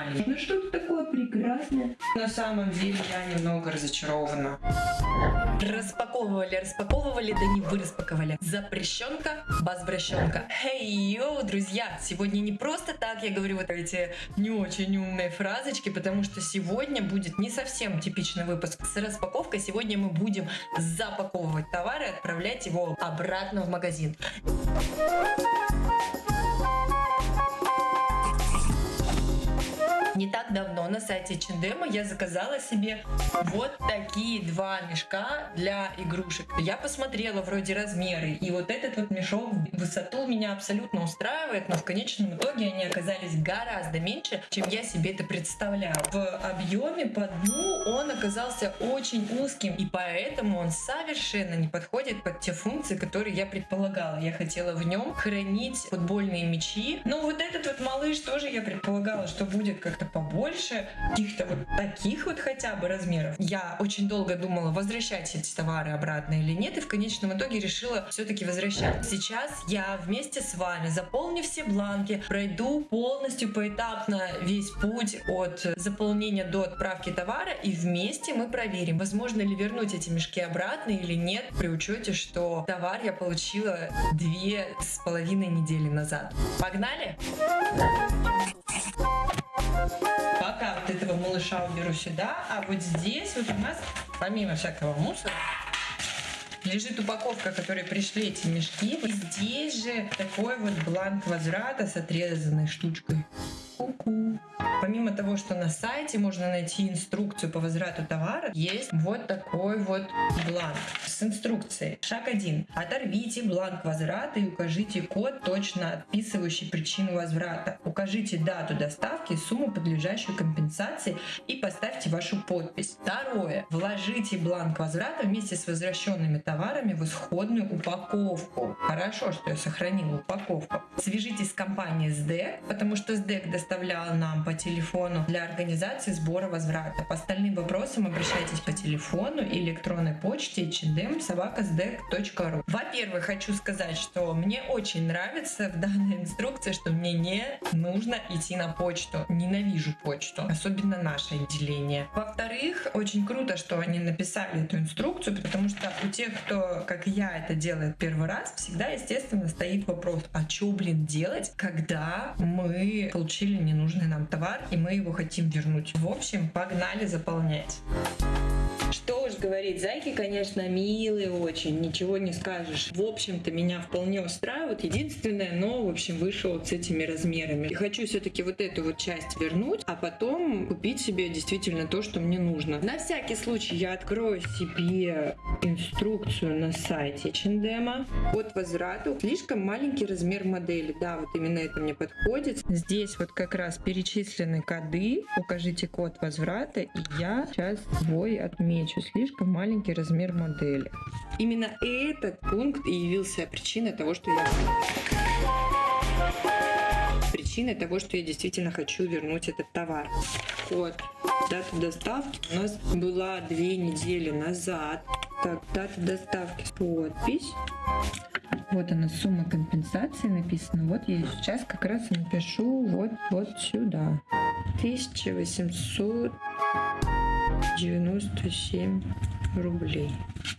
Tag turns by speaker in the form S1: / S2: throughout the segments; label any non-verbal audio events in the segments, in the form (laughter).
S1: маленький. Ну что-то такое прекрасное. На самом деле я немного разочарована.
S2: Распаковывали, распаковывали, да не вы распаковали. Запрещенка, базбращенка. Хей, йоу, друзья, сегодня не просто так я говорю вот эти не очень умные фразочки, потому что сегодня будет не совсем типичный выпуск с распаковкой. Сегодня мы будем запаковывать товар и отправлять его обратно в магазин. Не так давно на сайте Чендема я заказала себе вот такие два мешка для игрушек. Я посмотрела вроде размеры, и вот этот вот мешок высоту меня абсолютно устраивает, но в конечном итоге они оказались гораздо меньше, чем я себе это представляла. В объеме по дну он оказался очень узким, и поэтому он совершенно не подходит под те функции, которые я предполагала. Я хотела в нем хранить футбольные мячи, но вот этот вот малыш тоже я предполагала, что будет как-то побольше, каких-то вот таких вот хотя бы размеров. Я очень долго думала, возвращать эти товары обратно или нет, и в конечном итоге решила все-таки возвращать. Сейчас я вместе с вами заполню все бланки, пройду полностью поэтапно весь путь от заполнения до отправки товара, и вместе мы проверим, возможно ли вернуть эти мешки обратно или нет, при учете, что товар я получила две с половиной недели назад. Погнали! Пока малыша уберу сюда, а вот здесь вот у нас, помимо всякого мусора, лежит упаковка, которой пришли эти мешки. И здесь же такой вот бланк возврата с отрезанной штучкой. Ку-ку. Помимо того, что на сайте можно найти инструкцию по возврату товара, есть вот такой вот бланк с инструкцией. Шаг 1. Оторвите бланк возврата и укажите код, точно описывающий причину возврата. Укажите дату доставки, сумму, подлежащую компенсации и поставьте вашу подпись. Второе. Вложите бланк возврата вместе с возвращенными товарами в исходную упаковку. Хорошо, что я сохранила упаковку. Свяжитесь с компанией SDEC, потому что SDEC доставлял нам по телефону для организации сбора возврата. По остальным вопросам обращайтесь по телефону и электронной почте собакасдек.ру. Во-первых, хочу сказать, что мне очень нравится в данной инструкции, что мне не нужно идти на почту. Ненавижу почту, особенно наше отделение. Во-вторых, очень круто, что они написали эту инструкцию, потому что у тех, кто, как я, это делает первый раз, всегда, естественно, стоит вопрос, а что, блин, делать, когда мы получили ненужный нам товар и мы его хотим вернуть. В общем, погнали заполнять. Уж говорить, зайки, конечно, милые очень, ничего не скажешь. В общем-то, меня вполне устраивает. Единственное, но, в общем, вышел вот с этими размерами. И хочу все-таки вот эту вот часть вернуть, а потом купить себе действительно то, что мне нужно. На всякий случай я открою себе инструкцию на сайте H&M от возврату. Слишком маленький размер модели. Да, вот именно это мне подходит. Здесь вот как раз перечислены коды. Укажите код возврата, и я сейчас свой отмечу, слишком маленький размер модели. Именно этот пункт и явился причиной того, что я причиной того, что я действительно хочу вернуть этот товар. Вот, дата доставки у нас была две недели назад. Так, дата доставки, подпись. Вот она, сумма компенсации написана. Вот я сейчас как раз напишу вот, вот сюда. 1800 97 рублей.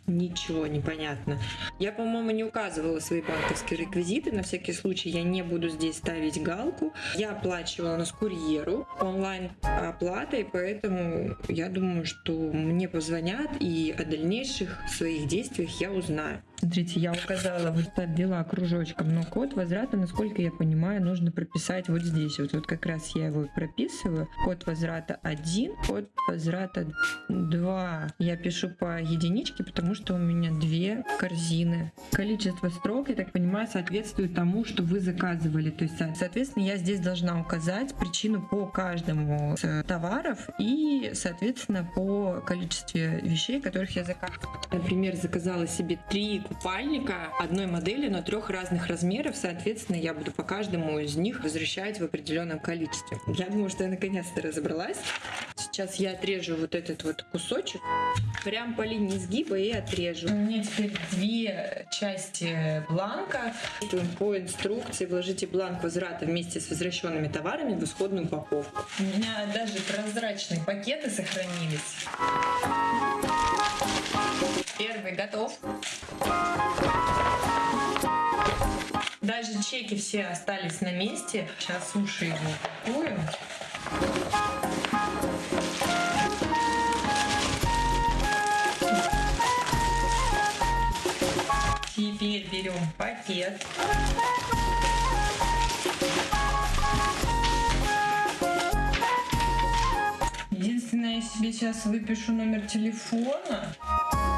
S2: Ничего не понятно. Я, по-моему, не указывала свои банковские реквизиты. На всякий случай я не буду здесь ставить галку. Я оплачивала нас курьеру онлайн оплатой, поэтому я думаю, что мне позвонят и о дальнейших своих действиях я узнаю. Смотрите, я указала, вот ввела кружочком, но код возврата, насколько я понимаю, нужно прописать вот здесь. Вот, вот как раз я его прописываю. Код возврата 1, код возврата 2. Я пишу по единичке, потому что у меня две корзины. Количество строк, я так понимаю, соответствует тому, что вы заказывали. То есть, соответственно, я здесь должна указать причину по каждому из товаров и, соответственно, по количеству вещей, которых я заказывала. Например, заказала себе три купальника одной модели, но трех разных размеров. Соответственно, я буду по каждому из них возвращать в определенном количестве. Я думаю, что я наконец-то разобралась. Сейчас я отрежу вот этот вот кусочек, прям по линии сгиба и отрежу. У меня теперь две части бланка. По инструкции вложите бланк возврата вместе с возвращенными товарами в исходную упаковку. У меня даже прозрачные пакеты сохранились. Первый готов. Даже чеки все остались на месте. Сейчас уши его упакуем. Берем пакет. Единственное, я себе сейчас выпишу номер телефона.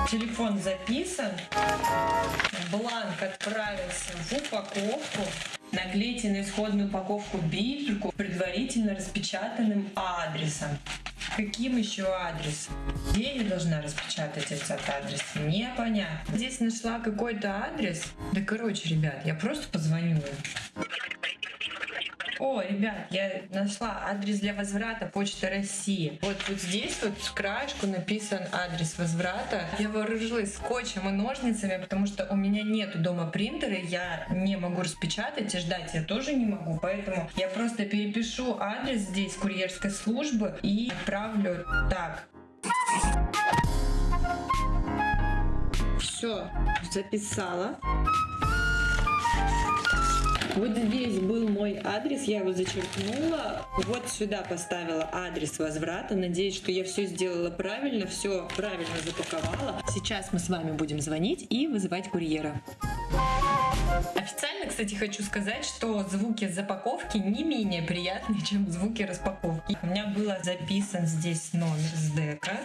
S2: Телефон записан. Бланк отправился в упаковку. Наклейте на исходную упаковку бирку предварительно распечатанным адресом. Каким еще адресом? Где я должна распечатать этот адрес? Непонятно. Здесь нашла какой-то адрес. Да короче, ребят, я просто позвоню. О, ребят, я нашла адрес для возврата Почта России. Вот, вот здесь вот с краешку написан адрес возврата. Я вооружилась скотчем и ножницами, потому что у меня нету дома принтера, я не могу распечатать и ждать я тоже не могу, поэтому я просто перепишу адрес здесь курьерской службы и отправлю так. Все, записала. Вот здесь был мой адрес, я его зачеркнула. Вот сюда поставила адрес возврата. Надеюсь, что я все сделала правильно, все правильно запаковала. Сейчас мы с вами будем звонить и вызывать курьера. Официально, кстати, хочу сказать, что звуки запаковки не менее приятные, чем звуки распаковки. У меня было записан здесь номер с дека.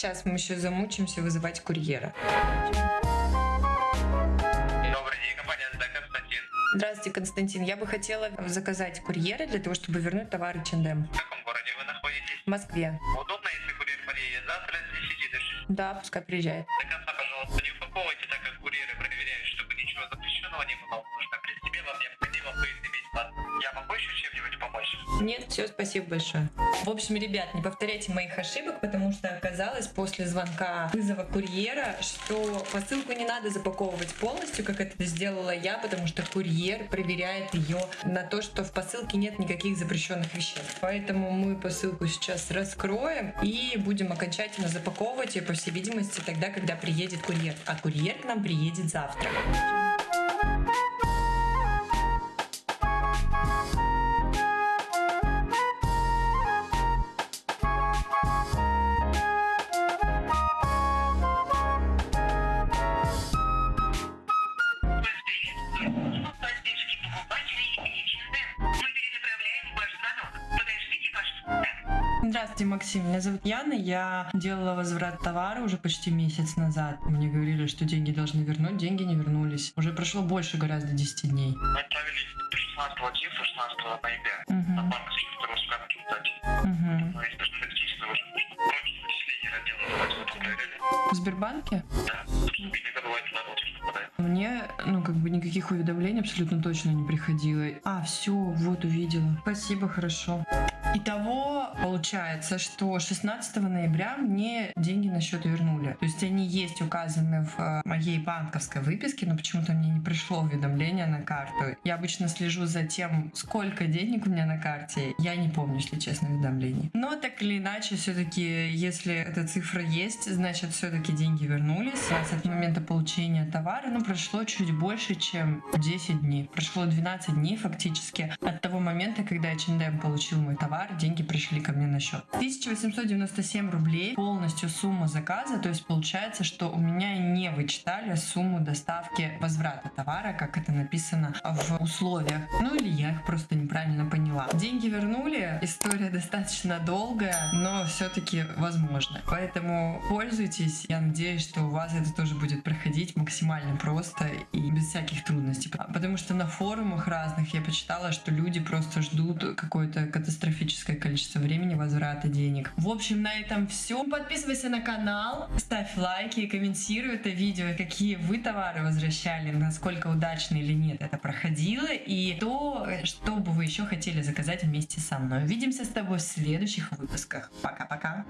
S2: Сейчас мы еще замучимся вызывать курьера.
S3: Добрый день, компания СД Константин.
S2: Здравствуйте, Константин. Я бы хотела заказать курьера для того, чтобы вернуть товары Чендем.
S3: В каком городе вы находитесь?
S2: В Москве.
S3: Удобно, если курьер подъедет завтра с 10 до 6.
S2: Да, пускай приезжает.
S3: До
S2: Нет, все, спасибо большое. В общем, ребят, не повторяйте моих ошибок, потому что оказалось после звонка вызова курьера, что посылку не надо запаковывать полностью, как это сделала я, потому что курьер проверяет ее на то, что в посылке нет никаких запрещенных веществ. Поэтому мы посылку сейчас раскроем и будем окончательно запаковывать ее, по всей видимости, тогда, когда приедет курьер. А курьер к нам приедет завтра. Здравствуйте, Максим. Меня зовут Яна. Я делала возврат товара уже почти месяц назад. Мне говорили, что деньги должны вернуть. Деньги не вернулись. Уже прошло больше гораздо 10 дней.
S3: Мы отправили 16 числа, 16 ноября.
S2: Мгм.
S3: На банк с второго склада кстати.
S2: Мгм.
S3: Но есть даже фактически уже против вычисления отдела. Давайте вы там проверяли.
S2: В Сбербанке?
S3: Да. Иногда бывает на.
S2: Мне, ну, как бы никаких уведомлений абсолютно точно не приходило. А, все, вот увидела. Спасибо, хорошо. Итого получается, что 16 ноября мне деньги на счет вернули. То есть они есть указаны в э, моей банковской выписке, но почему-то мне не пришло уведомление на карту. Я обычно слежу за тем, сколько денег у меня на карте. Я не помню, если честно, уведомлений. Но так или иначе, все-таки, если эта цифра есть, значит, все-таки деньги вернулись. Нас от момента получения товара, ну, прошло чуть больше, чем 10 дней. Прошло 12 дней фактически от того момента, когда H&M получил мой товар, деньги пришли ко мне на счет. 1897 рублей полностью сумма заказа, то есть получается, что у меня не вычитали сумму доставки возврата товара, как это написано в условиях. Ну или я их просто неправильно поняла. Деньги вернули, история (laughs) достаточно долгая, но все-таки возможно. Поэтому пользуйтесь, я надеюсь, что у вас это тоже будет проходить максимально просто и без всяких трудностей. Потому что на форумах разных я почитала, что люди просто ждут какое-то катастрофическое количество времени возврата денег. В общем, на этом все. Подписывайся на канал, ставь лайки, комментируй это видео, какие вы товары возвращали, насколько удачно или нет это проходило, и то, что бы вы еще хотели заказать вместе со мной. Увидимся с тобой в следующих выпусках. Пока-пока.